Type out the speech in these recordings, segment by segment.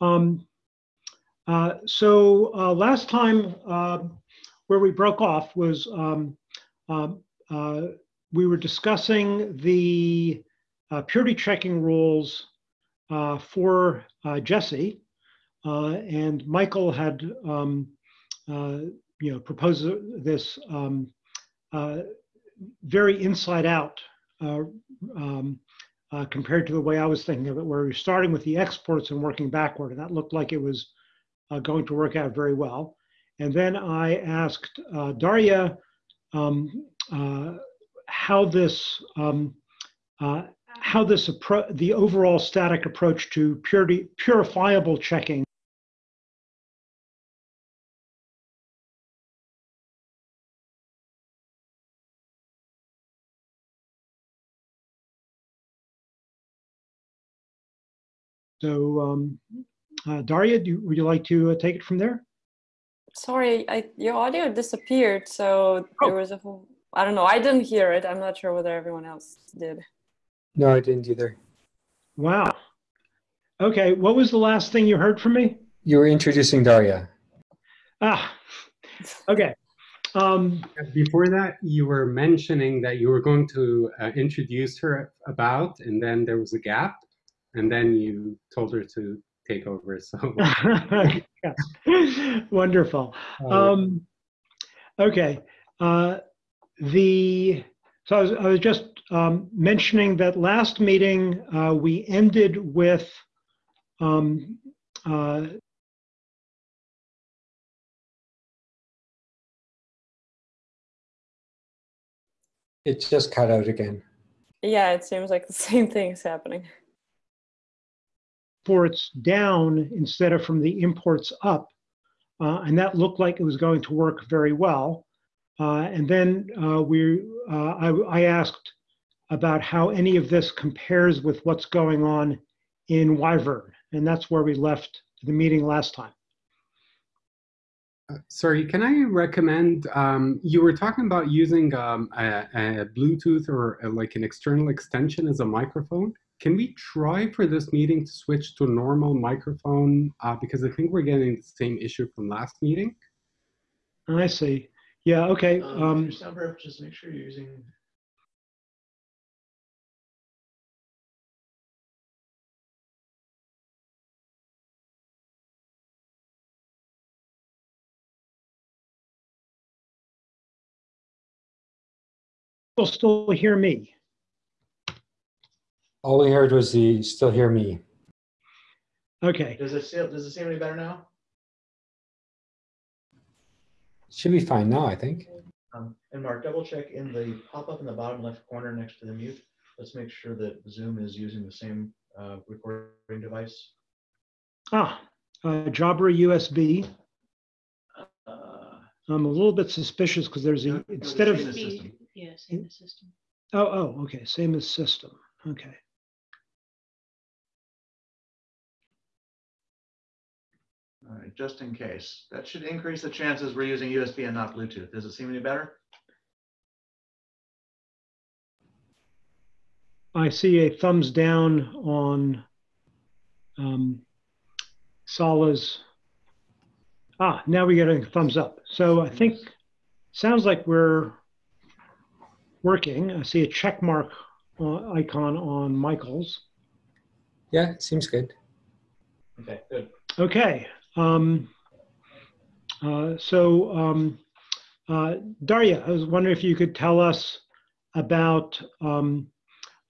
Um, uh, so uh, last time uh, where we broke off was um, um, uh, we were discussing the uh, purity checking rules uh, for Jessie, and Michael had um, you know proposed this um, very inside out um, uh, compared to the way I was thinking of it, where we are starting with the exports and working backward, and that looked like it was uh, going to work out very well. And then I asked uh, Daria um, uh, how this um, uh, how this approach, the overall static approach to purity, purifiable checking So, um, uh, Daria, do, would you like to uh, take it from there? Sorry, I, your audio disappeared. So oh. there was a whole, I don't know. I didn't hear it. I'm not sure whether everyone else did. No, I didn't either. Wow. Okay. What was the last thing you heard from me? You were introducing Daria. Ah, okay. Um, Before that, you were mentioning that you were going to uh, introduce her about, and then there was a gap and then you told her to take over. So wonderful. Um, okay, uh, the so I was, I was just um, mentioning that last meeting uh, we ended with. Um, uh, it just cut out again. Yeah, it seems like the same thing is happening exports down instead of from the imports up. Uh, and that looked like it was going to work very well. Uh, and then uh, we, uh, I, I, asked about how any of this compares with what's going on in Wyvern. And that's where we left the meeting last time. Uh, sorry, can I recommend, um, you were talking about using um, a, a, Bluetooth or a, like an external extension as a microphone can we try for this meeting to switch to a normal microphone? Uh, because I think we're getting the same issue from last meeting. I see. Yeah, okay. Um, um, number, just make sure you're using You'll still hear me. All we heard was the still hear me. Okay. Does it still, does it seem any better now? Should be fine now, I think. Um, and Mark, double check in the pop-up in the bottom left corner next to the mute. Let's make sure that Zoom is using the same uh, recording device. Ah, uh, Jabra USB. Uh, I'm a little bit suspicious because there's a, instead of. Yeah, same as system. Oh, oh, okay, same as system. Okay. All right, just in case. That should increase the chances we're using USB and not Bluetooth. Does it seem any better? I see a thumbs down on um, Sala's. Ah, now we get a thumbs up. So I think sounds like we're working. I see a check mark uh, icon on Michael's. Yeah, seems good. Okay, good. Okay. Um, uh, so, um, uh, Daria, I was wondering if you could tell us about um,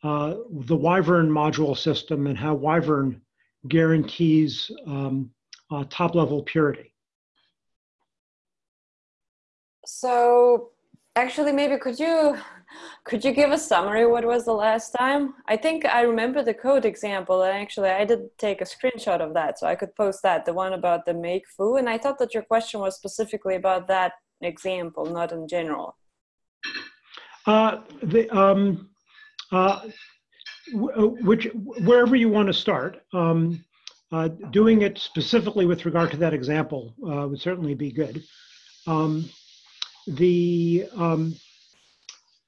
uh, the Wyvern module system and how Wyvern guarantees um, uh, top level purity. So actually, maybe could you could you give a summary what was the last time? I think I remember the code example and actually I did take a screenshot of that so I could post that, the one about the make foo. And I thought that your question was specifically about that example, not in general. Uh, the, um, uh, uh which, wherever you want to start, um, uh, doing it specifically with regard to that example uh, would certainly be good. Um, the um,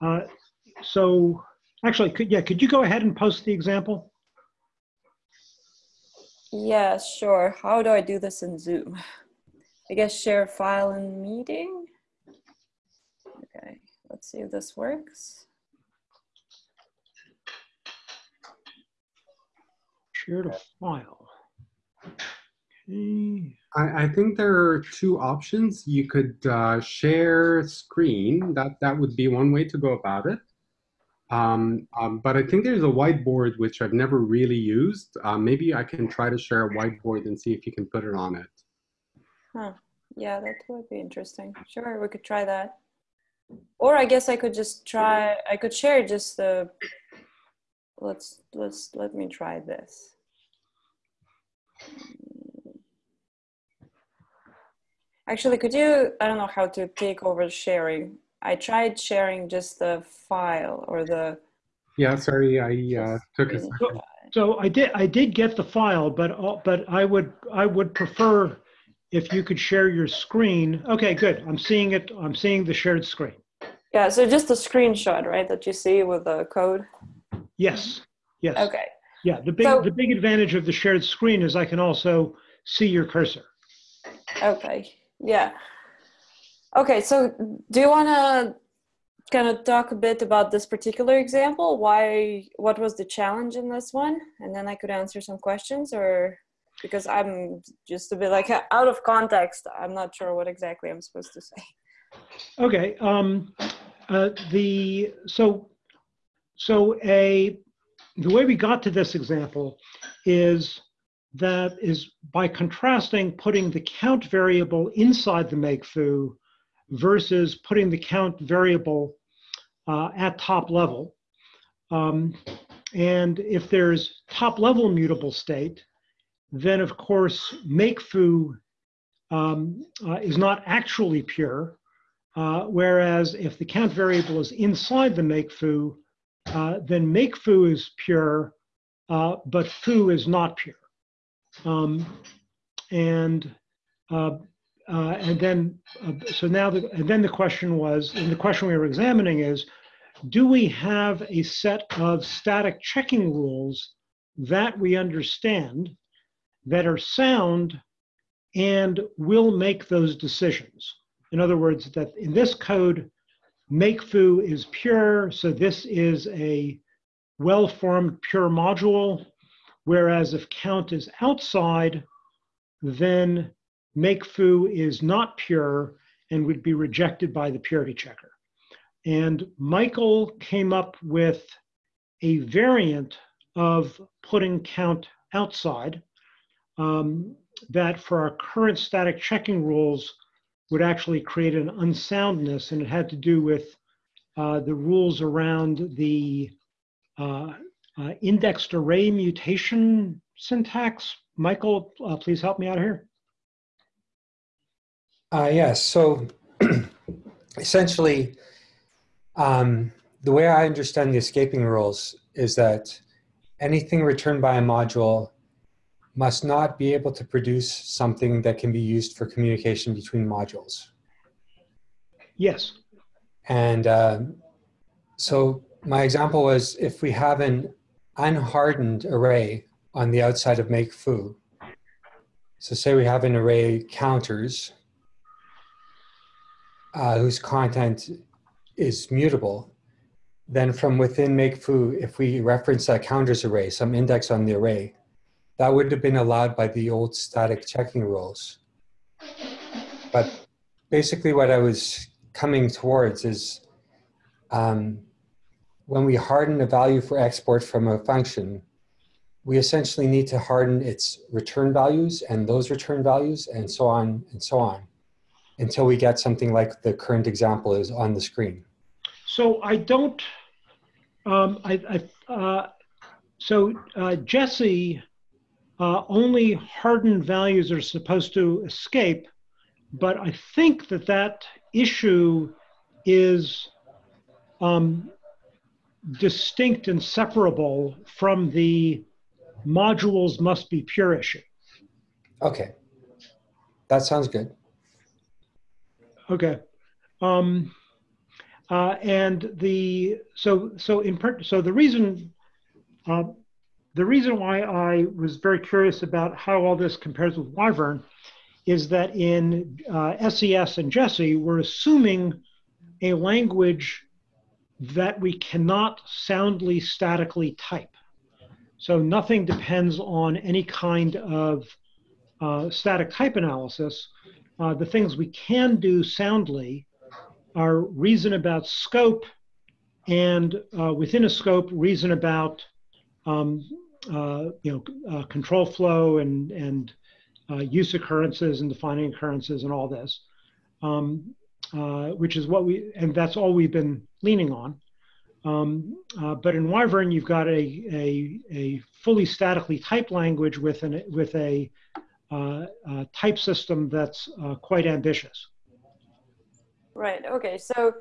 uh, so actually, could, yeah, could you go ahead and post the example? Yeah, sure. How do I do this in Zoom? I guess share file in meeting. Okay, let's see if this works. Share a file. I, I think there are two options. You could uh, share screen. That that would be one way to go about it. Um, um, but I think there's a whiteboard which I've never really used. Uh, maybe I can try to share a whiteboard and see if you can put it on it. Huh. Yeah, that would be interesting. Sure, we could try that. Or I guess I could just try, I could share just the, let's, let's, let me try this. Actually, could you, I don't know how to take over sharing. I tried sharing just the file or the. Yeah, sorry, I uh, took a second. So I did, I did get the file, but, uh, but I would, I would prefer if you could share your screen. Okay, good. I'm seeing it. I'm seeing the shared screen. Yeah, so just a screenshot, right, that you see with the code? Yes, yes. Okay. Yeah, the big, So- the big advantage of the shared screen is I can also see your cursor. Okay, yeah. Okay, so do you want to kind of talk a bit about this particular example? Why, what was the challenge in this one? And then I could answer some questions or because I'm just a bit like out of context, I'm not sure what exactly I'm supposed to say. Okay, um, uh, the, so, so a, the way we got to this example is that is by contrasting putting the count variable inside the make foo versus putting the count variable uh, at top level. Um, and if there's top level mutable state, then of course make foo um, uh, is not actually pure. Uh, whereas if the count variable is inside the make foo, uh, then make foo is pure, uh, but foo is not pure. Um, and uh, uh, and then uh, so now the, and then the question was, and the question we were examining is, do we have a set of static checking rules that we understand that are sound and will make those decisions? In other words, that in this code, make foo is pure, so this is a well-formed pure module, whereas if count is outside, then make foo is not pure and would be rejected by the purity checker. And Michael came up with a variant of putting count outside um, that for our current static checking rules would actually create an unsoundness, and it had to do with uh, the rules around the uh, uh, indexed array mutation syntax. Michael, uh, please help me out here. Uh, yes, so essentially, um, the way I understand the escaping rules is that anything returned by a module must not be able to produce something that can be used for communication between modules. Yes. And um, so my example was if we have an unhardened array on the outside of make foo, so say we have an array counters uh, whose content is mutable, then from within make foo, if we reference that counters array, some index on the array, that would have been allowed by the old static checking rules. But basically what I was coming towards is um, when we harden a value for export from a function, we essentially need to harden its return values and those return values and so on and so on until we get something like the current example is on the screen. So I don't, um, I, I uh, so uh, Jessie, uh, only hardened values are supposed to escape, but I think that that issue is um, distinct and separable from the modules must be pure issue. Okay, that sounds good. Okay. Um, uh, and the so so in so the reason uh, the reason why I was very curious about how all this compares with Wyvern is that in uh, SES and Jessie, we're assuming a language that we cannot soundly statically type. So nothing depends on any kind of uh, static type analysis. Uh, the things we can do soundly are reason about scope and uh, within a scope, reason about um, uh, you know uh, control flow and and uh, use occurrences and defining occurrences and all this, um, which is what we and that's all we've been leaning on. Um, uh, but in Wyvern, you've got a, a, a fully statically typed language with an with a, a type system that's quite ambitious. Right. Okay. So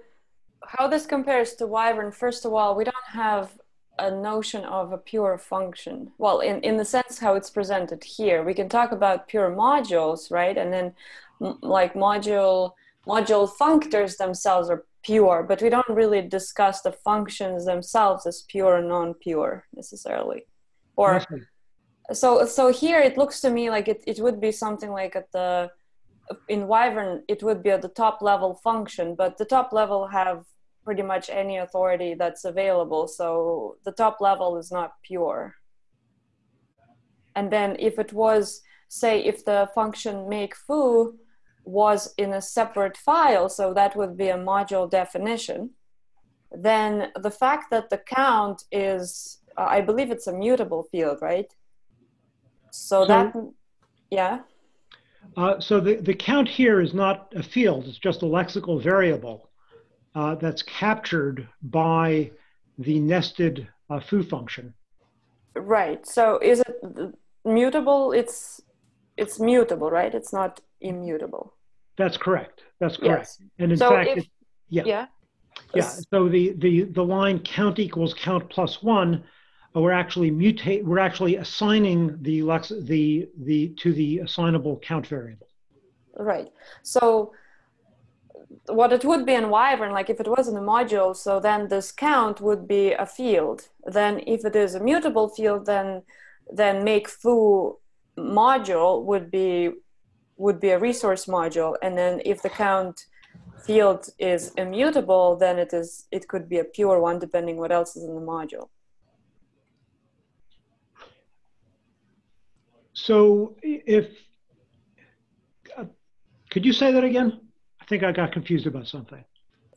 how this compares to Wyvern, first of all, we don't have a notion of a pure function. Well, in, in the sense how it's presented here, we can talk about pure modules, right? And then like module module functors themselves are pure, but we don't really discuss the functions themselves as pure or non-pure necessarily. Or so so here it looks to me like it, it would be something like at the in Wyvern, it would be at the top level function, but the top level have pretty much any authority that's available. So the top level is not pure. And then if it was, say, if the function make foo was in a separate file, so that would be a module definition, then the fact that the count is, uh, I believe it's a mutable field, right? So, so that, yeah. Uh, so the, the count here is not a field, it's just a lexical variable uh, that's captured by the nested uh, foo function. Right. So is it mutable? It's it's mutable, right? It's not immutable. That's correct. That's correct. Yes. And in so fact, if, it, yeah. Yeah. Yeah. So the, the, the line count equals count plus one uh, we're actually mutate we're actually assigning the lex the the to the assignable count variable right so what it would be in wyvern like if it was in a module so then this count would be a field then if it is a mutable field then then make foo module would be would be a resource module and then if the count field is immutable then it is it could be a pure one depending what else is in the module So if, uh, could you say that again? I think I got confused about something.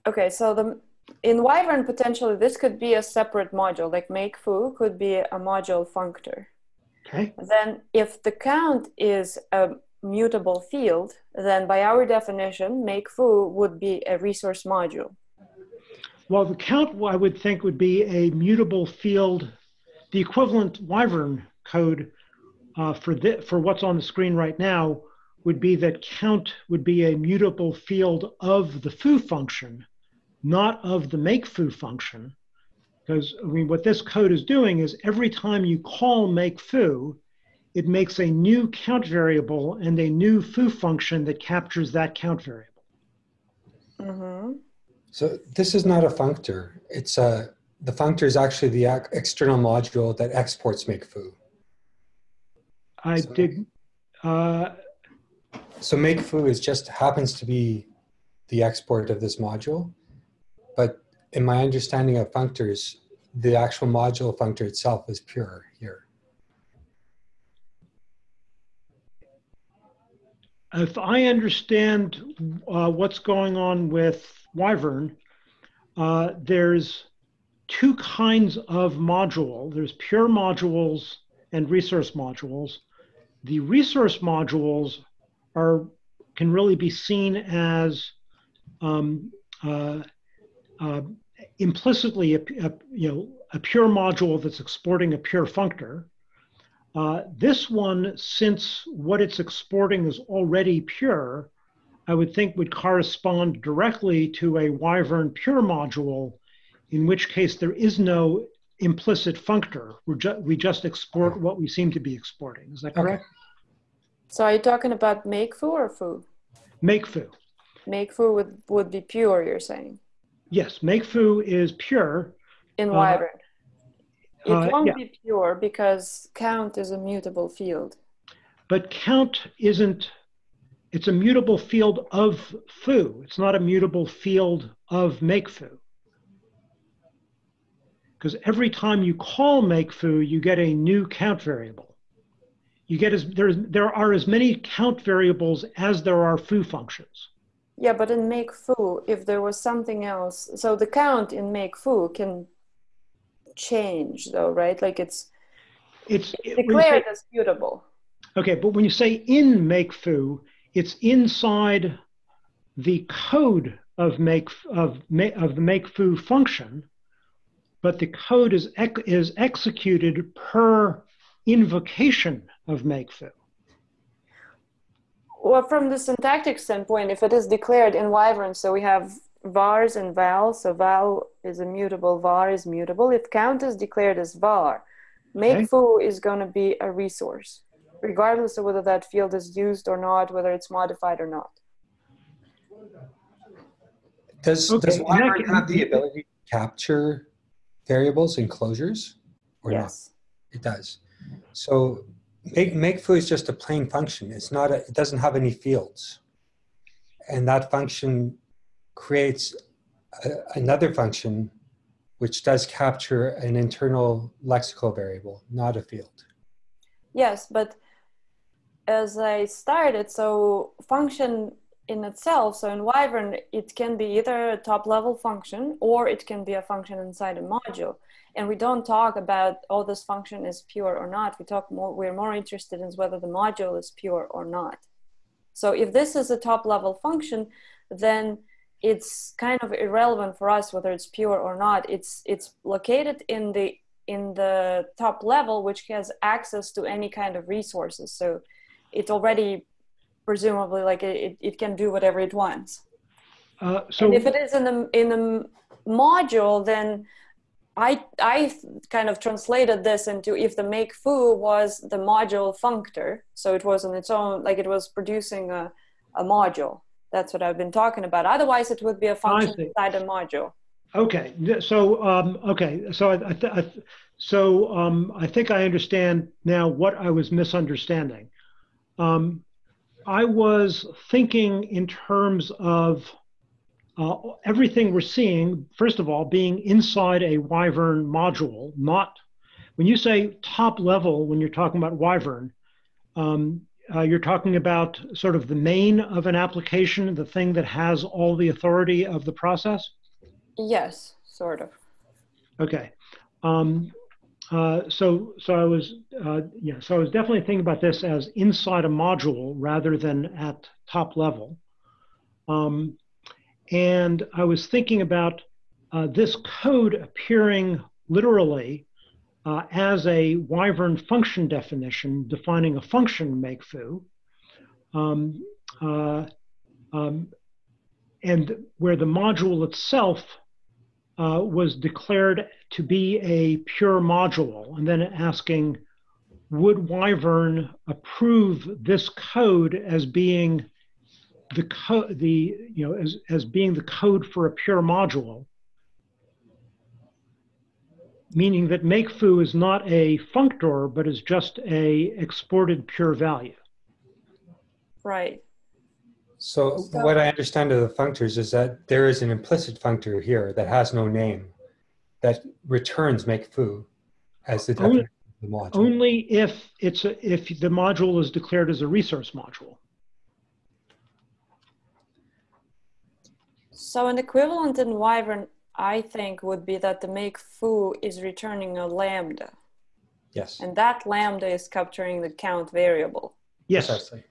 Okay, so the in Wyvern potentially this could be a separate module, like make foo could be a module functor. Okay. Then if the count is a mutable field, then by our definition, make foo would be a resource module. Well, the count I would think would be a mutable field. The equivalent Wyvern code uh, for, the, for what's on the screen right now would be that count would be a mutable field of the foo function, not of the make foo function. Because I mean, what this code is doing is every time you call make foo, it makes a new count variable and a new foo function that captures that count variable. Mm-hmm. So this is not a functor. It's a, the functor is actually the external module that exports make foo. I So- did. Uh, So make foo is just happens to be the export of this module. But in my understanding of functors, the actual module functor itself is pure here. If I understand uh, what's going on with Wyvern, uh, there's two kinds of module. There's pure modules and resource modules. The resource modules are can really be seen as um, uh, uh, implicitly a, a, you know a pure module that's exporting a pure functor. Uh, this one, since what it's exporting is already pure, I would think would correspond directly to a Wyvern pure module, in which case there is no implicit functor. We're ju we just export what we seem to be exporting. Is that correct? So are you talking about make foo or foo? Make foo. Make foo would, would be pure, you're saying, Yes, make foo is pure. in Uh, Wyvern. It Uh, won't yeah. be pure because count is a mutable field. But count isn't, it's a mutable field of foo. It's not a mutable field of make foo. Because every time you call make foo, you get a new count variable. You get as there's there are as many count variables as there are foo functions. Yeah, but in make foo, if there was something else, so the count in make foo can change though, right? Like it's It's you say- declared as mutable. Okay, but when you say in make foo, it's inside the code of make of of the make foo function, but the code is ex- is executed per invocation of make foo. Well, from the syntactic standpoint, if it is declared in Wyvern, so we have vars and val, so val is immutable, var is mutable. If count is declared as var, make Okay. foo is going to be a resource, regardless of whether that field is used or not, whether it's modified or not. Does, Okay, does and that Wyvern can- have the ability to capture variables and closures? Or not? yes. It does. So make, make foo is just a plain function. It's not, a, it doesn't have any fields. And that function creates a, another function which does capture an internal lexical variable, not a field. Yes, but as I started, so function in itself, so in Wyvern, it can be either a top level function or it can be a function inside a module. And we don't talk about, oh, this function is pure or not. We talk more, we're more interested in whether the module is pure or not. So if this is a top level function, then it's kind of irrelevant for us whether it's pure or not. It's, it's located in the in the top level, which has access to any kind of resources. So it already, presumably, like it, it can do whatever it wants. Uh, so and if it is in the in the module, then I I kind of translated this into if the make foo was the module functor, so it was on its own, like it was producing a, a module. That's what I've been talking about. Otherwise, it would be a function inside a module. Okay, so um, okay, so I, I, so um, I think I understand now what I was misunderstanding. Um, I was thinking in terms of uh, everything we're seeing. First of all, being inside a Wyvern module, not when you say top level. When you're talking about Wyvern, um, uh, you're talking about sort of the main of an application, the thing that has all the authority of the process. Yes, sort of. Okay. Um, uh, so, so I was, uh, yeah, so I was definitely thinking about this as inside a module rather than at top level. Um, and I was thinking about uh, this code appearing literally uh, as a Wyvern function definition defining a function make foo. Um, uh, um, and where the module itself uh, was declared to be a pure module, and then asking, would Wyvern approve this code as being the code, the you know, as as being the code for a pure module? Meaning that make foo is not a functor, but is just a exported pure value. Right. So, So- what I understand of the functors is that there is an implicit functor here that has no name that returns make foo as the Only- of the module. Only if it's a, if the module is declared as a resource module. So an equivalent in Wyvern, I think, would be that the make foo is returning a lambda, yes, and that lambda is capturing the count variable. Yes. precisely.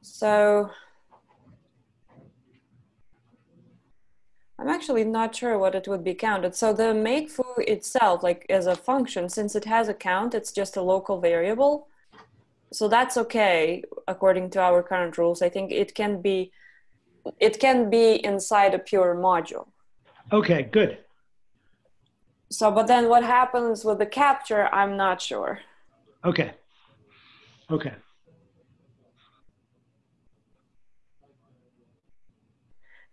So I'm actually not sure what it would be counted. So the make foo itself, like as a function, since it has a count, it's just a local variable. So that's okay according to our current rules. I think it can be it can be inside a pure module. Okay, good. So but then what happens with the capture, I'm not sure. Okay. Okay.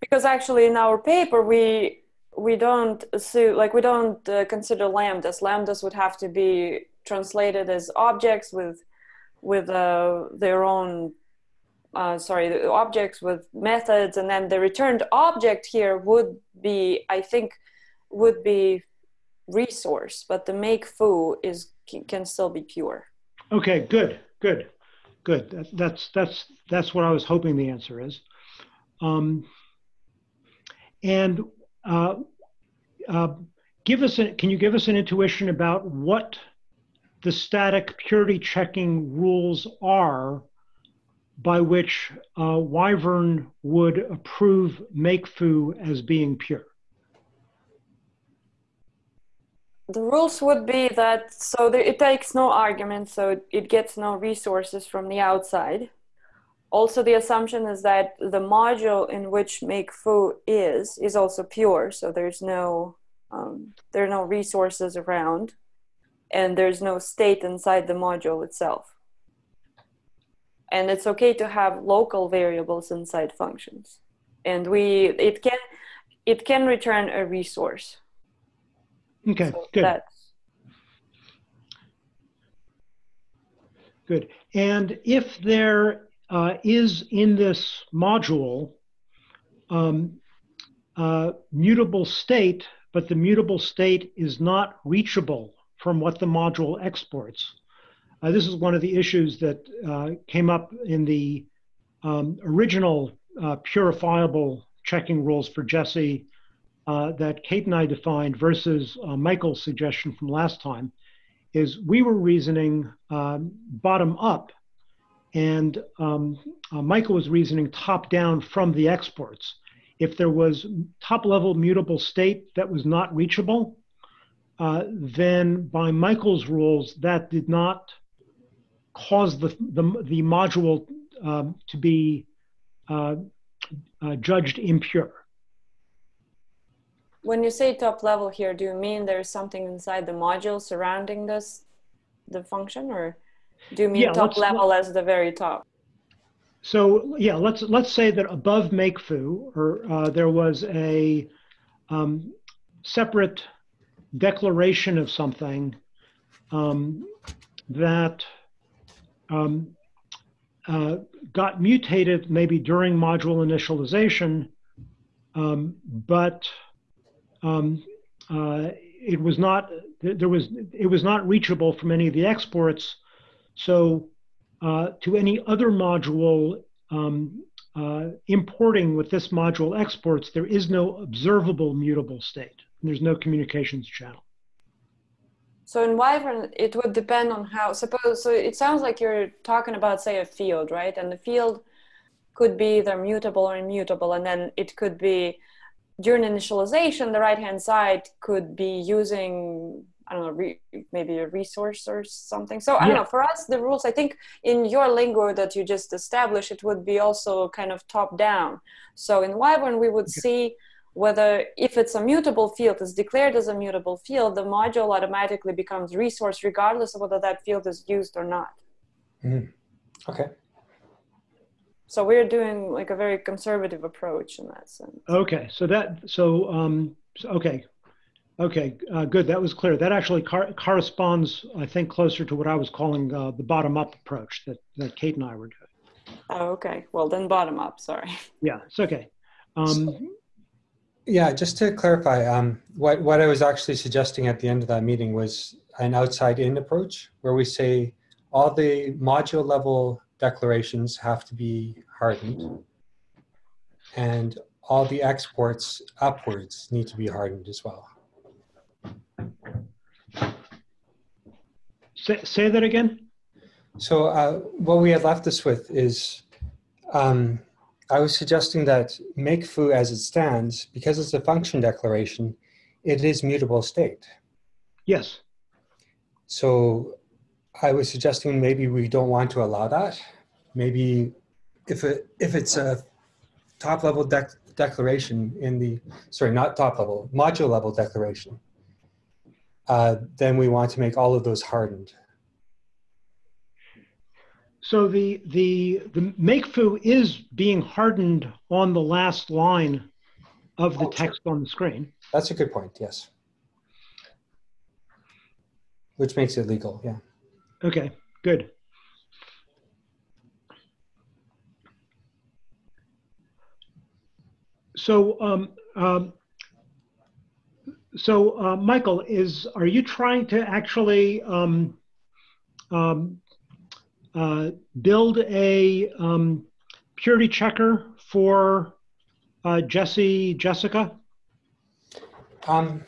because actually in our paper we we don't assume like we don't uh, consider lambdas. Lambdas would have to be translated as objects with with uh, their own uh, sorry the objects with methods, and then the returned object here would be I think would be resource, but the make foo is can still be pure. Okay, good, good, good. That, that's that's that's what I was hoping the answer is. Um, and uh, uh, give us a, can you give us an intuition about what the static purity checking rules are by which uh, Wyvern would approve make foo as being pure? The rules would be that so there, it takes no argument, so it gets no resources from the outside. Also, the assumption is that the module in which make foo is is also pure, so there's no um, there are no resources around, and there's no state inside the module itself. And it's okay to have local variables inside functions, and we it can it can return a resource. Okay, So good. that's Good. And if there uh, is in this module um, uh, mutable state, but the mutable state is not reachable from what the module exports, uh, this is one of the issues that uh, came up in the um, original uh, purifiable checking rules for Jesse uh, that Kate and I defined versus uh, Michael's suggestion from last time is we were reasoning um, bottom up, and um, uh, Michael was reasoning top down from the exports. If there was top level mutable state that was not reachable, uh, then by Michael's rules, that did not cause the, the, the module um, to be uh, uh, judged impure. When you say top level here, do you mean there's something inside the module surrounding this, the function, or do you mean Yeah, top level as the very top? So yeah, let's let's say that above make foo, or uh, there was a um, separate declaration of something um, that um, uh, got mutated maybe during module initialization, um, but um, uh, it was not there was it was not reachable from any of the exports. So uh, to any other module um, uh, importing with this module exports, there is no observable mutable state. There's no communications channel. So in Wyvern, it would depend on how, suppose, so it sounds like you're talking about, say, a field, right? And the field could be either mutable or immutable, and then it could be during initialization, the right hand side could be using, I don't know, re, maybe a resource or something. So I don't know, for us, the rules, I think in your lingo that you just established, it would be also kind of top down. So in Wyvern, we would see whether if it's a mutable field is declared as a mutable field, the module automatically becomes resource regardless of whether that field is used or not. Okay. So we're doing like a very conservative approach in that sense. Okay, so that so um, so- okay, okay, uh, good. That was clear. That actually car- corresponds, I think, closer to what I was calling uh, the bottom-up approach that that Kate and I were doing. Oh, okay. Well, then bottom up. Sorry. Yeah, it's okay. Um, Yeah, just to clarify, um, what, what I was actually suggesting at the end of that meeting was an outside in approach where we say all the module level declarations have to be hardened and all the exports upwards need to be hardened as well. say, say that again. So uh, what we had left us with is, um, I was suggesting that make foo as it stands, because it's a function declaration, it is mutable state. Yes. So I was suggesting maybe we don't want to allow that. Maybe if it if it's a top level dec- declaration in the sorry not top level module level declaration, uh, then we want to make all of those hardened. So the the the make foo is being hardened on the last line of the Oh, sure. text on the screen. That's a good point, yes. Which makes it legal, yeah. Okay, good. So, um, um, so uh, Michael, is are you trying to actually um, um, uh, build a um, purity checker for uh, Jessie Jessica? Um,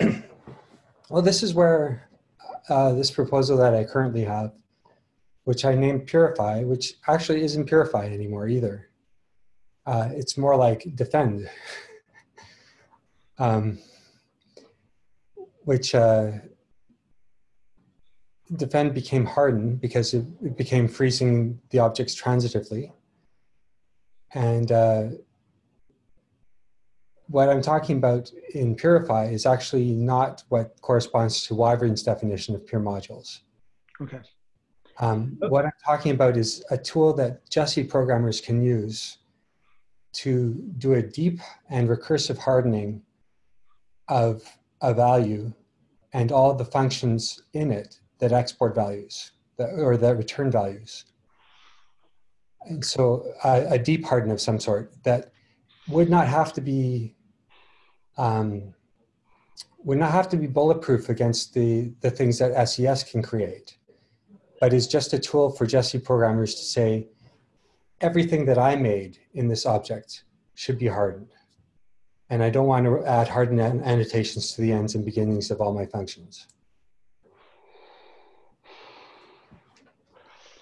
well, this is where uh, this proposal that I currently have, which I named Purify, which actually isn't Purify anymore either. Uh, it's more like Defend, um, which Defend became hardened because it, it became freezing the objects transitively. And uh, what I'm talking about in Purify is actually not what corresponds to Wyvern's definition of pure modules. Okay. Um, what I'm talking about is a tool that Jessie programmers can use to do a deep and recursive hardening of a value and all the functions in it that export values that, or that return values. And so a, deep harden of some sort that would not have to be um, would not have to be bulletproof against the, the things that SES can create, but is just a tool for Jessie programmers to say, everything that I made in this object should be hardened. And I don't want to add hardened annotations to the ends and beginnings of all my functions.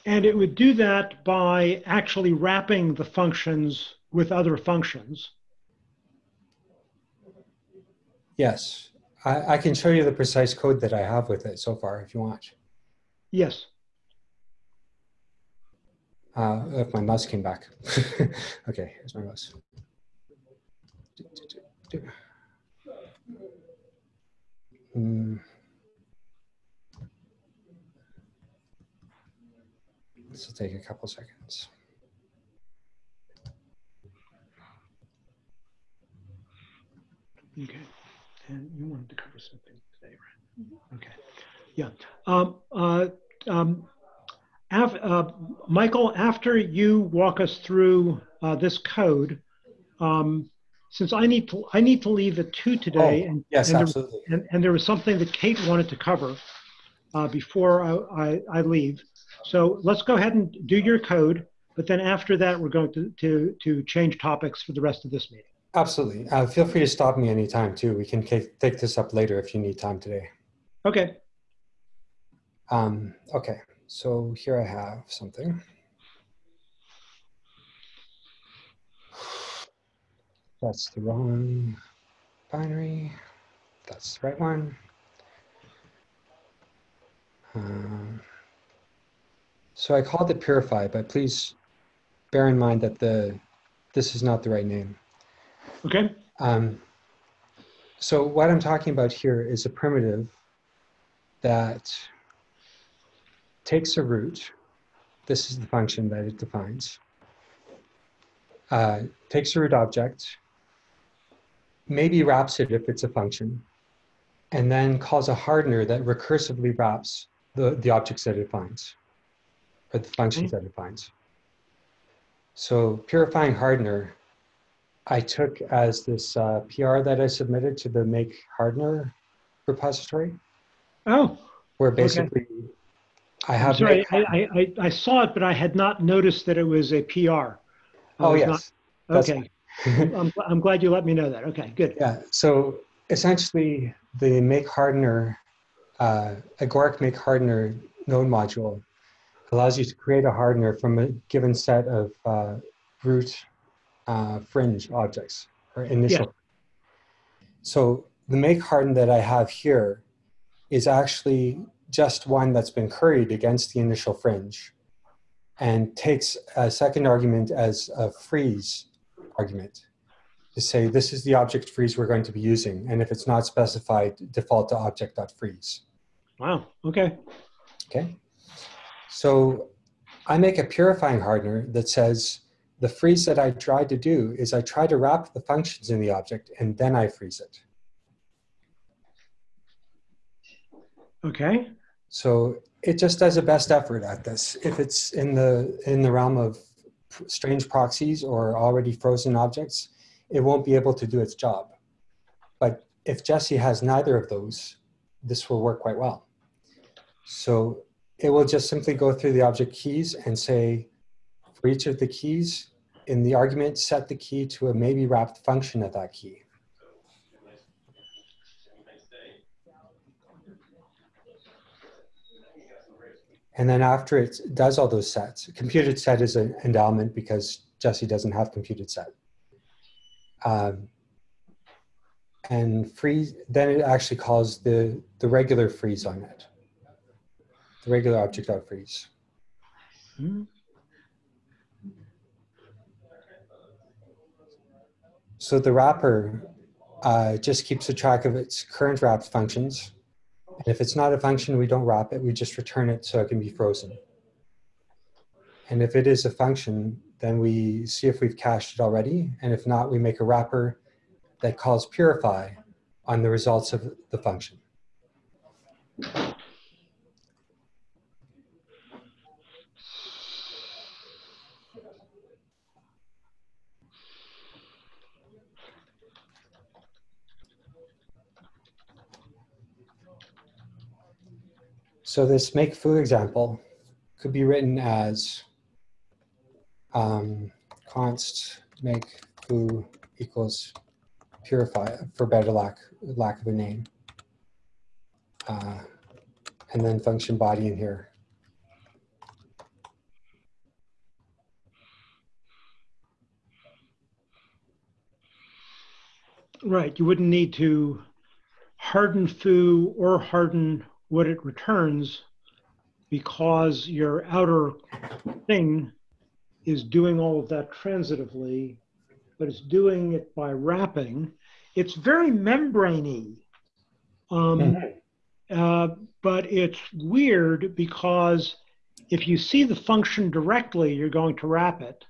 And it would do that by actually wrapping the functions with other functions. Yes, I, I can show you the precise code that I have with it so far if you want. Yes. Uh, if my mouse came back. okay, here's my mouse. Hmm. This will take a couple seconds. Okay. And you wanted to cover something today, right? Okay. Yeah. Um, uh, um, af- uh, Michael, after you walk us through uh, this code, um, since I need to, I need to leave at two today, Oh, and, yes, and, there, absolutely. and, and there was something that Kate wanted to cover uh, before I, I, I leave. So let's go ahead and do your code, but then after that, we're going to, to, to change topics for the rest of this meeting. Absolutely. Uh, feel free to stop me anytime too. We can take take this up later if you need time today. Okay. Um, okay, so here I have something. That's the wrong binary. That's the right one. Um, so I called it purify, but please bear in mind that the this is not the right name. Okay. Um, so what I'm talking about here is a primitive that takes a root. This is the function that it defines. Uh, takes a root object, maybe wraps it if it's a function, and then calls a hardener that recursively wraps the, the objects that it finds, or the functions that it finds. So purifying hardener I took as this uh, PR that I submitted to the Make Hardener repository, Oh, where Okay. basically I I'm have. sorry. I, I, I- I saw it, but I had not noticed that it was a PR. I oh yes, not- Okay. I'm, I'm glad you let me know that. Okay, good. yeah. So essentially, the Make Hardener, uh, Agoric Make Hardener node module allows you to create a hardener from a given set of uh, root uh, fringe objects or initial. So the make harden that I have here is actually just one that's been curried against the initial fringe and takes a second argument as a freeze argument to say this is the object freeze we're going to be using. And if it's not specified, default to object.freeze. Wow. Okay. Okay. So I make a purifying hardener that says The freeze that I try to do is I try to wrap the functions in the object and then I freeze it. Okay. So it just does a best effort at this. If it's in the in the realm of strange proxies or already frozen objects, it won't be able to do its job. But if Jessie has neither of those, this will work quite well. So it will just simply go through the object keys and say, for each of the keys in the argument, set the key to a maybe wrapped function of that key. And then after it does all those sets, computed set is an endowment because Jessie doesn't have computed set. Um, and freeze, then it actually calls the, the regular freeze on it. The regular object freeze. Hmm. So the wrapper uh, just keeps a track of its current wrapped functions. And if it's not a function, we don't wrap it, we just return it so it can be frozen. And if it is a function, then we see if we've cached it already. And if not, we make a wrapper that calls purify on the results of the function. So this make foo example could be written as um, const make foo equals purify for better lack lack of a name. Uh, and then function body in here. Right. You wouldn't need to harden foo or harden what it returns because your outer thing is doing all of that transitively, but it's doing it by wrapping. It's very membraney. Um, uh, but it's weird because if you see the function directly, you're going to wrap it.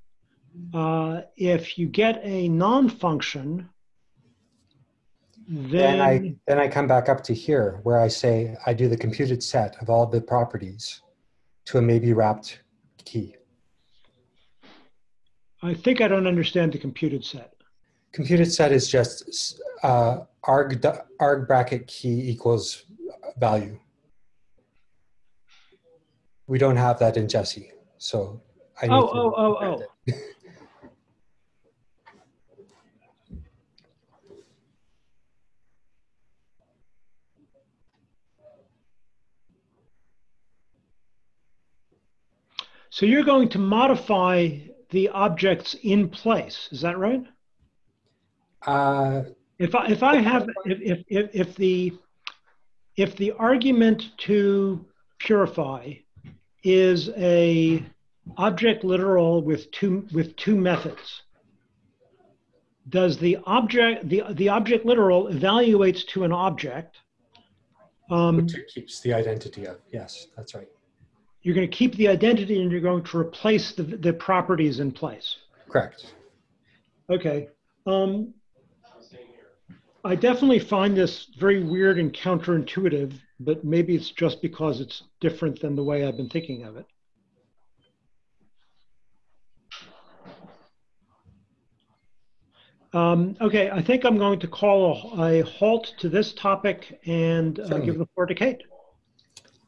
Uh, if you get a non-function, Then then I then I come back up to here where I say I do the computed set of all the properties to a maybe wrapped key. I think I don't understand the computed set. Computed set is just uh, arg arg bracket key equals value. We don't have that in Jessie, so I need Oh, to oh, oh, correct oh. So you're going to modify the objects in place. Is that right? Uh, If I, if I have, if, if, if, if the, if the argument to purify is a object literal with two, with two methods, does the object, the, the object literal evaluates to an object? Um, which it keeps the identity of. Yes, that's right. You're going to keep the identity and you're going to replace the, the properties in place. Correct. Okay. Um, I definitely find this very weird and counterintuitive, but maybe it's just because it's different than the way I've been thinking of it. Um, okay, I think I'm going to call a, a halt to this topic and uh, give the floor to Kate.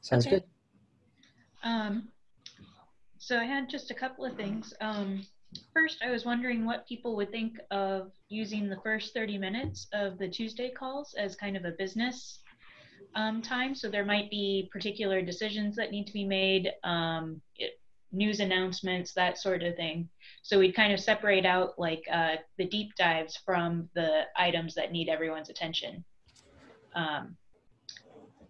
Sounds Okay. good. Um, so I had just a couple of things. Um, first, I was wondering what people would think of using the first 30 minutes of the Tuesday calls as kind of a business um, time. So there might be particular decisions that need to be made, um, it, news announcements, that sort of thing. So we'd kind of separate out like uh, the deep dives from the items that need everyone's attention. Um,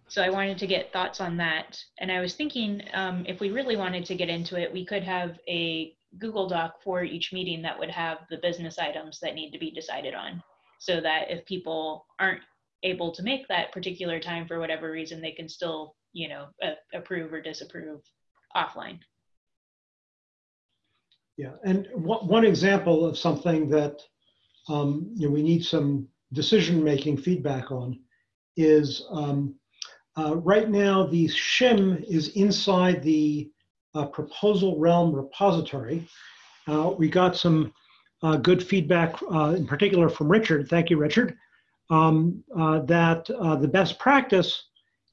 so I wanted to get thoughts on that. And I was thinking um, if we really wanted to get into it, we could have a Google Doc for each meeting that would have the business items that need to be decided on. So that if people aren't able to make that particular time for whatever reason, they can still, you know, approve or disapprove offline. Yeah, and one, one example of something that um, you know, we need some decision-making feedback on is um, uh, right now the shim is inside the uh, proposal realm repository. Uh, we got some uh, good feedback, uh, in particular from Richard. Thank you, Richard. Um, that the best practice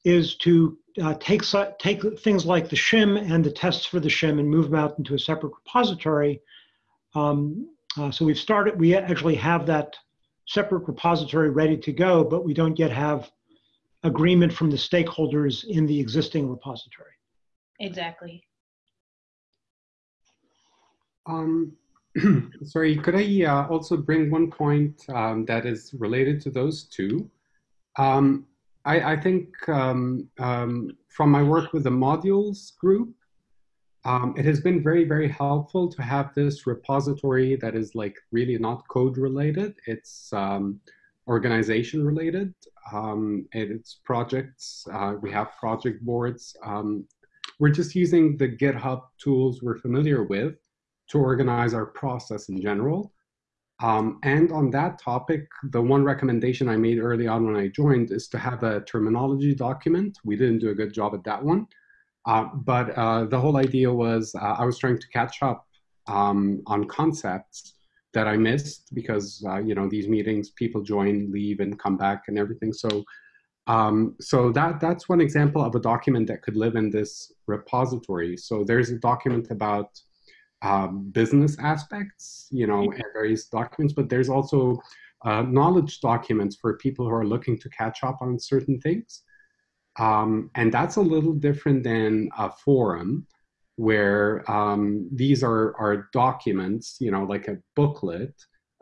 is to take take things like the shim and the tests for the shim and move them out into a separate repository. Um, so we've started. We actually have that separate repository ready to go, but we don't yet have agreement from the stakeholders in the existing repository. Exactly. Um, sorry, could I uh, also bring one point um, that is related to those two? Um, I, I, think um, um, from my work with the modules group, um, it has been very, very helpful to have this repository that is like really not code related. It's um, organization related. Um, it's projects. Uh, we have project boards. Um, we're just using the GitHub tools we're familiar with to organize our process in general. Um, and on that topic, the one recommendation I made early on when I joined is to have a terminology document. We didn't do a good job at that one. Uh, but uh, the whole idea was uh, I was trying to catch up um, on concepts that I missed because, uh, you know, these meetings, people join, leave, and come back and everything. So, um, so that, that's one example of a document that could live in this repository. So there's a document about um, business aspects, you know, and various documents, but there's also uh, knowledge documents for people who are looking to catch up on certain things. Um, and that's a little different than a forum where um, these are, are documents, you know, like a booklet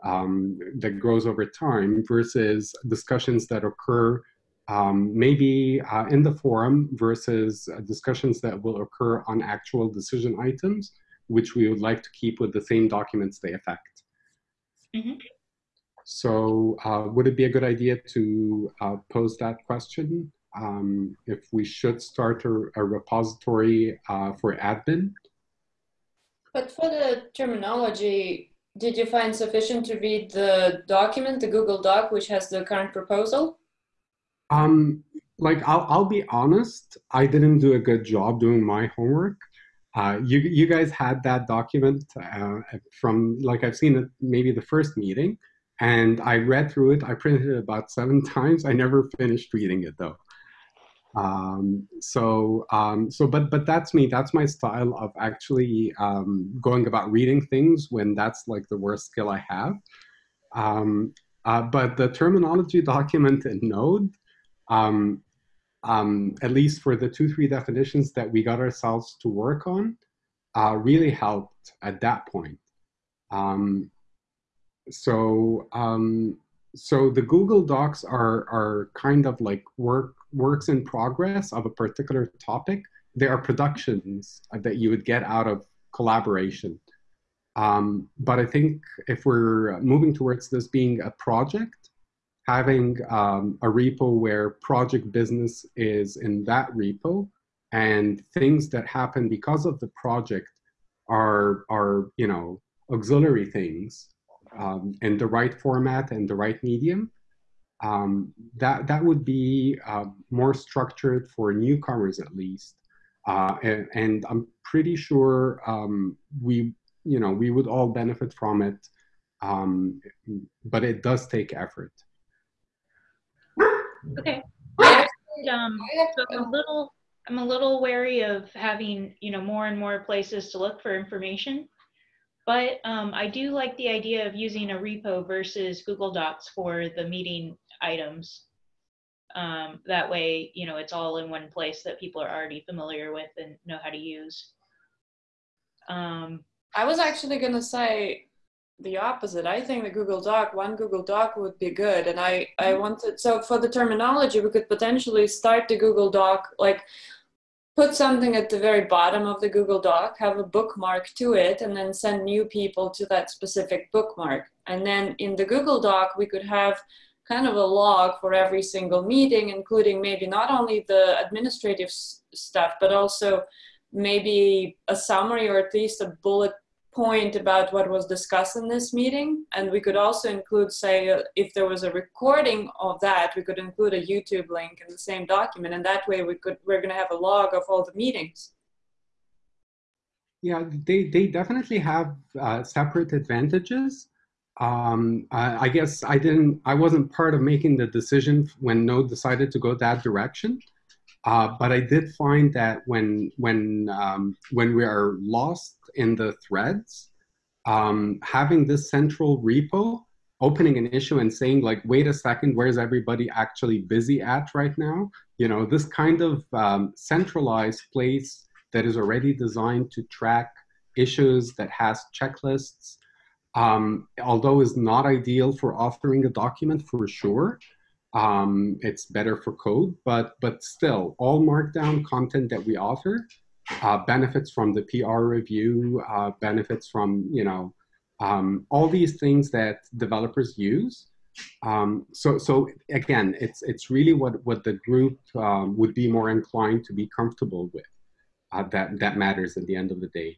um, that grows over time versus discussions that occur um, maybe uh, in the forum versus uh, discussions that will occur on actual decision items which we would like to keep with the same documents they affect. Mm -hmm. So uh, would it be a good idea to uh, pose that question? Um, if we should start a, a repository uh, for admin? But for the terminology, did you find sufficient to read the document, the Google Doc, which has the current proposal? Um, like, I'll, I'll be honest, I didn't do a good job doing my homework. Uh, you, you guys had that document uh, from, like I've seen it maybe the first meeting, and I read through it. I printed it about seven times. I never finished reading it though. Um, so, um, so, but, but that's me. That's my style of actually um, going about reading things when that's like the worst skill I have. Um, uh, but the terminology document and Node, um, um, at least for the two, three definitions that we got ourselves to work on, uh, really helped at that point. So, so the Google Docs are, are kind of like work, works in progress of a particular topic. there are productions that you would get out of collaboration. Um, but I think if we're moving towards this being a project, having um, a repo where project business is in that repo and things that happen because of the project are, are you know, auxiliary things um, in the right format and the right medium, um, that, that would be uh, more structured for newcomers at least. Uh, and, and, I'm pretty sure um, we, you know, we would all benefit from it, um, but it does take effort. Okay. um, so I'm a little, I'm a little wary of having, you know, more and more places to look for information. But um, I do like the idea of using a repo versus Google Docs for the meeting items. Um, that way, you know, it's all in one place that people are already familiar with and know how to use. Um, I was actually going to say the opposite. I think the Google Doc, one Google Doc would be good. And I, I mm-hmm. wanted, so for the terminology, we could potentially start the Google Doc, like put something at the very bottom of the Google Doc, have a bookmark to it, and then send new people to that specific bookmark. And then in the Google Doc, we could have kind of a log for every single meeting, including maybe not only the administrative stuff, but also maybe a summary or at least a bullet point about what was discussed in this meeting. And we could also include, say, uh, if there was a recording of that, we could include a YouTube link in the same document. And that way we could, we're going to have a log of all the meetings. Yeah, they, they definitely have uh, separate advantages. Um, I, I guess I didn't, I wasn't part of making the decision when Node decided to go that direction. Uh, but I did find that when when um, when we are lost in the threads, um, having this central repo, opening an issue and saying like, wait a second, where's everybody actually busy at right now? You know, this kind of um, centralized place that is already designed to track issues that has checklists, um, although is not ideal for authoring a document for sure. Um, it's better for code, but but still, all Markdown content that we author uh, benefits from the PR review, uh, benefits from you know um, all these things that developers use. Um, so so again, it's it's really what what the group um, would be more inclined to be comfortable with. Uh, that that matters at the end of the day.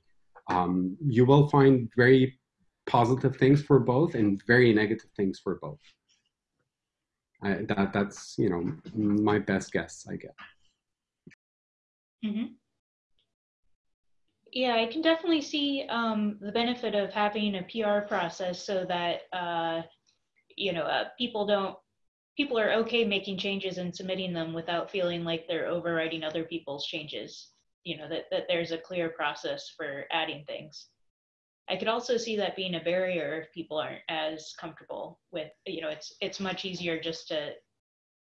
Um, you will find very positive things for both and very negative things for both. I, that that's you know my best guess, I guess. hmm Yeah, I can definitely see um, the benefit of having a PR process so that uh, you know uh, people don't people are okay making changes and submitting them without feeling like they're overriding other people's changes. You know that that there's a clear process for adding things. I could also see that being a barrier if people aren't as comfortable with, you know, it's it's much easier just to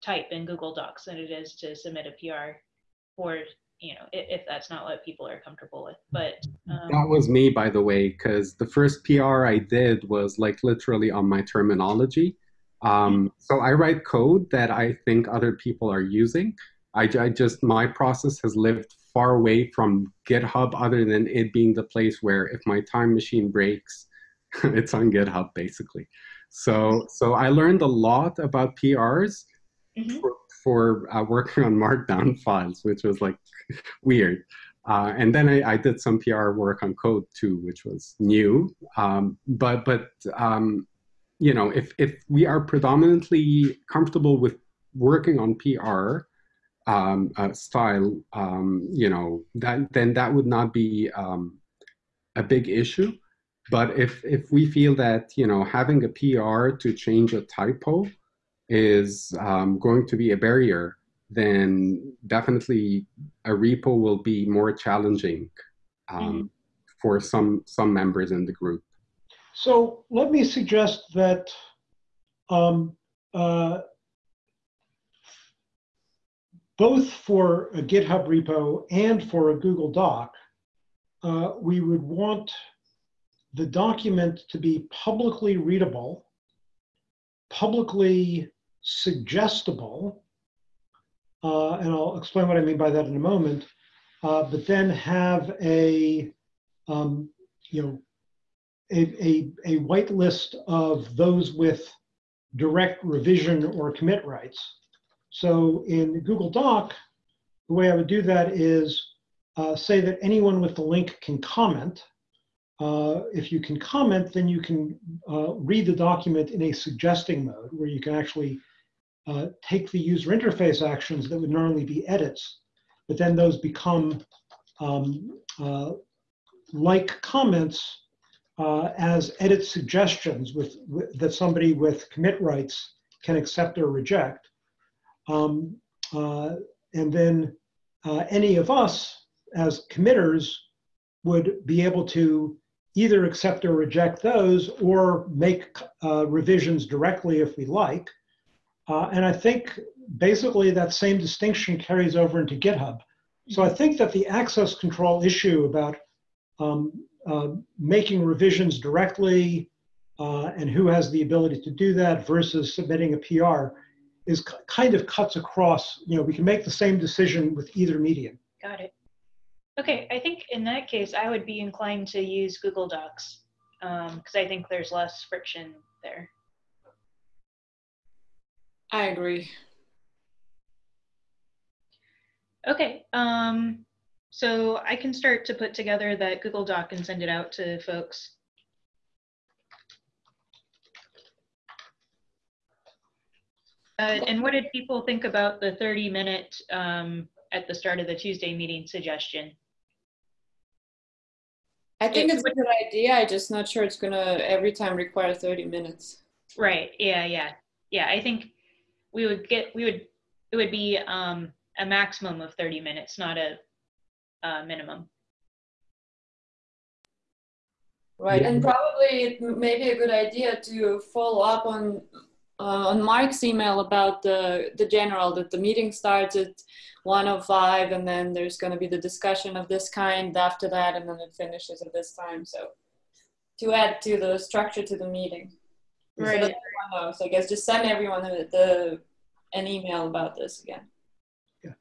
type in Google Docs than it is to submit a PR for, you know, if, if that's not what people are comfortable with. But um, That was me, by the way, because the first PR I did was like literally on my terminology. Um, so I write code that I think other people are using. I, I just, my process has lived far away from GitHub other than it being the place where if my time machine breaks, it's on GitHub basically. So, so I learned a lot about PRs mhm. for, for uh, working on Markdown files, which was like weird. Uh, and then I, I, did some PR work on code too, which was new. Um, but but um, you know, if if we are predominantly comfortable with working on PR um, uh, style, um, you know, that then that would not be um, a big issue. But if if we feel that you know having a PR to change a typo is um, going to be a barrier, then definitely a repo will be more challenging um, for some some members in the group. So let me suggest that um, uh, both for a GitHub repo and for a Google Doc, uh, we would want the document to be publicly readable, publicly suggestible, uh, and I'll explain what I mean by that in a moment, uh, but then have a, um, you know, a, a, a white list of those with direct revision or commit rights. So in Google Doc, the way I would do that is uh, say that anyone with the link can comment. Uh, if you can comment, then you can uh, read the document in a suggesting mode where you can actually uh, take the user interface actions that would normally be edits, but then those become um, uh, like comments uh, as edit suggestions with, with, that somebody with commit rights can accept or reject. Um, uh, and then uh, any of us as committers would be able to either accept or reject those or make uh, revisions directly if we like. Uh, and I think basically that same distinction carries over into GitHub. So I think that the access control issue about um, uh, making revisions directly uh, and who has the ability to do that versus submitting a PR is kind of cuts across, you know, we can make the same decision with either medium. Got it. Okay, I think in that case, I would be inclined to use Google Docs because um, I think there's less friction there. I agree. Okay, um, so I can start to put together that Google Doc and send it out to folks. Uh, and what did people think about the 30 minute um, at the start of the Tuesday meeting suggestion? I think It it's a good idea. I'm just not sure it's gonna every time require 30 minutes. Right. Yeah. Yeah. Yeah. I think we would get, we would, it would be um, a maximum of 30 minutes, not a, uh minimum. Right, Yeah. and probably it may be a good idea to follow up on uh, on Mark's email about the the general that the meeting starts at 105 and then there's going to be the discussion of this kind after that and then it finishes at this time. So to add to the structure to the meeting. So that Right. everyone knows. I guess just send everyone the, the an email about this again. Yeah.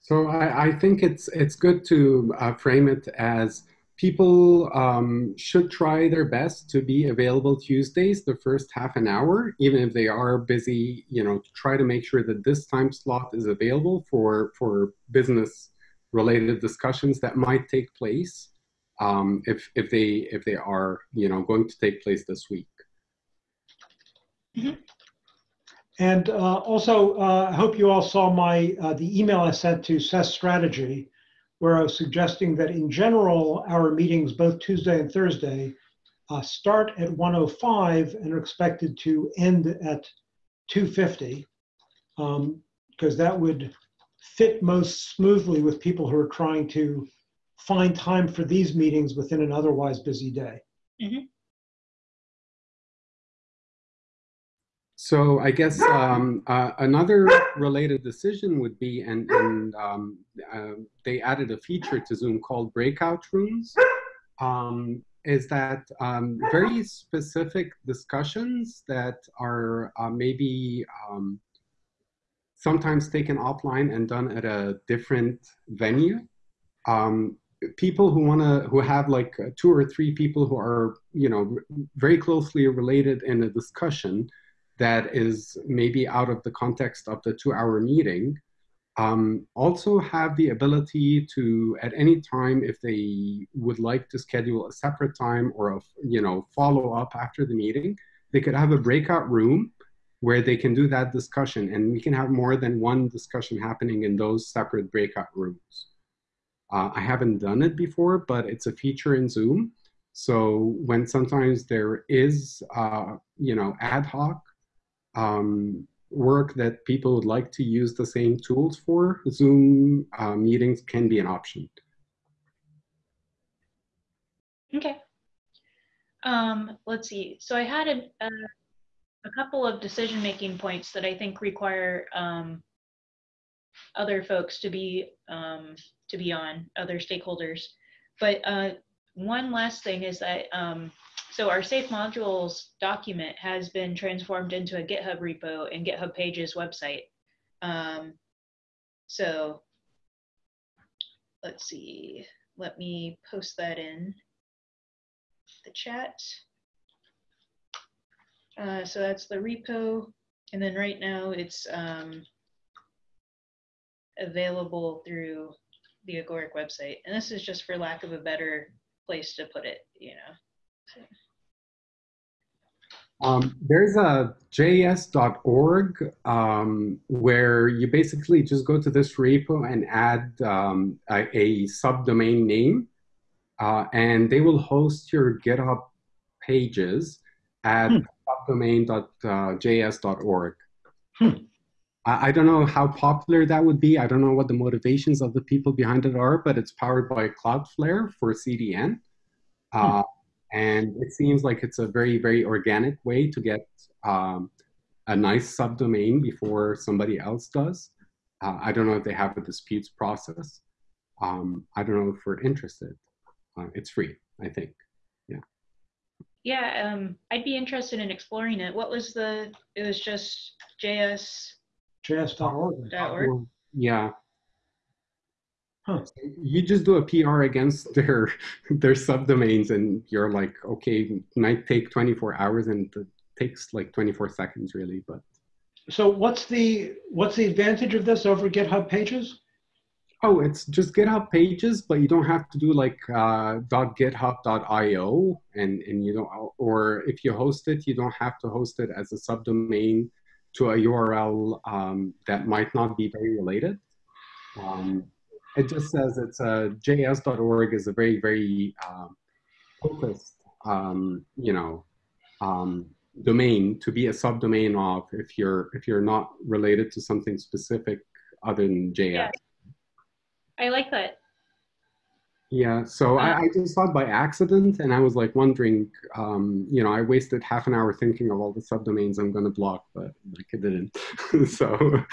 So I, I think it's it's good to uh, frame it as people um, should try their best to be available Tuesdays the first half an hour, even if they are busy. You know, to try to make sure that this time slot is available for for business related discussions that might take place um, if if they if they are you know going to take place this week. And uh, also, uh, I hope you all saw my, uh, the email I sent to SES Strategy, where I was suggesting that in general, our meetings, both Tuesday and Thursday, uh, start at 1:05 and are expected to end at 2:50, because that would fit most smoothly with people who are trying to find time for these meetings within an otherwise busy day. So I guess um, uh, another related decision would be, and, and um, uh, they added a feature to Zoom called breakout rooms, um, is that um, very specific discussions that are uh, maybe um, sometimes taken offline and done at a different venue. Um, people who want to, who have like two or three people who are, you know, very closely related in a discussion, that is maybe out of the context of the two hour meeting um, also have the ability to at any time if they would like to schedule a separate time or a you know follow up after the meeting they could have a breakout room where they can do that discussion. And we can have more than one discussion happening in those separate breakout rooms. Uh, i haven't done it before but it's a feature in zoom. So when sometimes there is uh, you know ad hoc um, work that people would like to use the same tools for, Zoom uh, meetings can be an option. Okay. Um, let's see. So I had a, a, a couple of decision-making points that I think require um, other folks to be um, to be on, other stakeholders. But uh, one last thing is that um, so our safe modules document has been transformed into a GitHub repo and GitHub Pages website. Um, so let's see. Let me post that in the chat. Uh, so that's the repo. And then right now it's um, available through the Agoric website. And this is just for lack of a better place to put it, you know. Um, there's a js.org um, where you basically just go to this repo and add um, a, a subdomain name, uh, and they will host your GitHub pages at Hmm. subdomain.js.org. Hmm. I, I don't know how popular that would be. I don't know what the motivations of the people behind it are, but it's powered by Cloudflare for CDN. Uh, and it seems like it's a very, very organic way to get um, a nice subdomain before somebody else does. Uh, I don't know if they have a disputes process. Um, I don't know if we're interested. Uh, it's free, I think. Yeah, um, I'd be interested in exploring it. What was the, it was just JS js.org. org? Yeah. Huh. You just do a PR against their their subdomains, and you're like, okay, might take 24 hours, and it takes like 24 seconds, really. But So what's the, what's the advantage of this over GitHub Pages? Oh, it's just GitHub pages, but you don't have to do like uh, .github.io, and and you don't, or if you host it, you don't have to host it as a subdomain to a URL um, that might not be very related. Um, it just says it's a js.org is a very very um, focused, um, you know, um, domain to be a subdomain of if you're if you're not related to something specific other than JS. Yeah. I like that. Yeah, so I, I just thought by accident, and I was like wondering, um, you know, I wasted half an hour thinking of all the subdomains I'm going to block, but like it didn't. so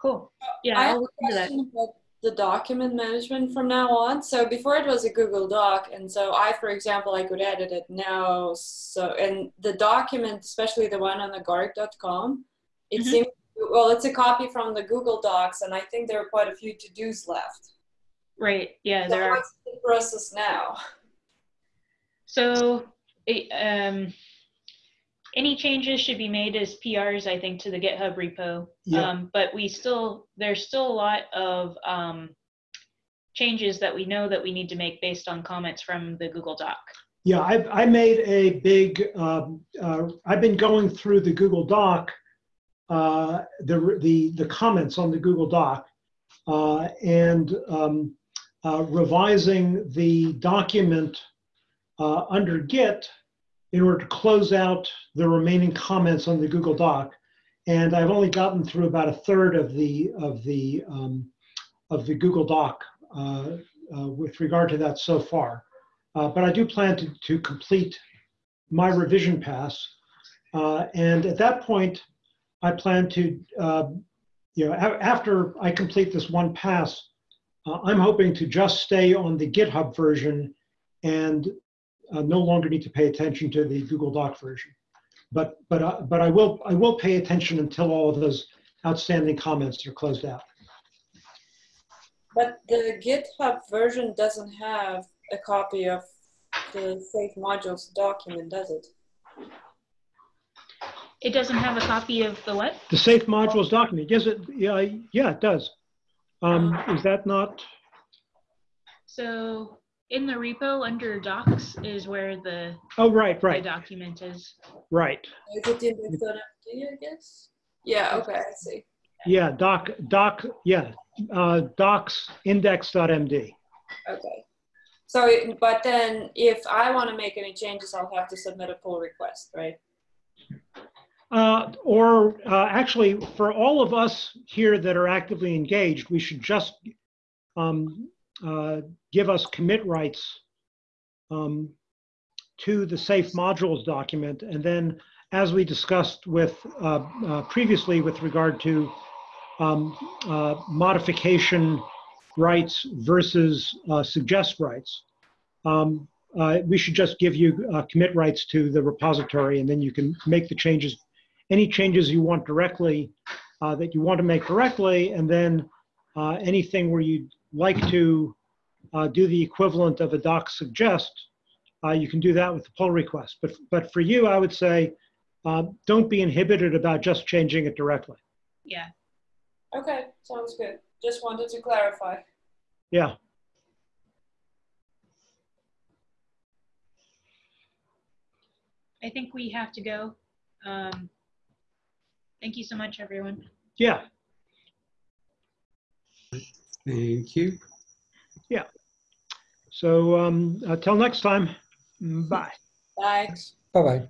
Cool. Yeah, I have I'll a question about the document management from now on. So before it was a Google Doc, and so I, for example, I could edit it now. So and the document, especially the one on the guard.com, it Mhm. seems well, it's a copy from the Google Docs, and I think there are quite a few to dos left. Right. Yeah, So there are. the process now? So, it, um, any changes should be made as PRs, I think, to the GitHub repo. Yeah. Um, but we still, there's still a lot of um, changes that we know that we need to make based on comments from the Google Doc. Yeah, I've, I made a big, um, uh, I've been going through the Google Doc, uh, the, the, the comments on the Google Doc, uh, and um, uh, revising the document uh, under Git in order to close out the remaining comments on the Google Doc. And I've only gotten through about a third of the, of the, um, of the Google Doc uh, uh, with regard to that so far. Uh, but I do plan to, to complete my revision pass. Uh, and at that point, I plan to, uh, you know, after I complete this one pass, uh, I'm hoping to just stay on the GitHub version and uh, no longer need to pay attention to the Google Doc version. But, but, uh, but I will, I will pay attention until all of those outstanding comments are closed out. But the GitHub version doesn't have a copy of the Safe Modules document, does it? It doesn't have a copy of the what? The safe modules document, yes, it, yeah, yeah, it does. Um, is that not, So in the repo under docs is where the, oh, right, the right, document is. right. Is it index.md, I guess? Yeah, okay, I see. Yeah, doc, doc, yeah, uh, docs index.md. Okay. So, but then if I want to make any changes, I'll have to submit a pull request, right? Uh, or uh, actually, for all of us here that are actively engaged, we should just um, uh, give us commit rights um, to the safe modules document. And then, as we discussed with uh, uh, previously with regard to um, uh, modification rights versus uh, suggest rights, um, we should just give you commit rights to the repository, and then you can make the changes any changes you want directly that you want to make directly, and then anything where you'd like to uh, do the equivalent of a doc suggest, uh, you can do that with the pull request. But, but for you, I would say, uh, don't be inhibited about just changing it directly. Yeah. Okay, sounds good. Just wanted to clarify. Yeah, I think we have to go. Um, thank you so much, everyone. yeah. Thank you. Yeah. So um, until next time, bye. Thanks. Bye-bye.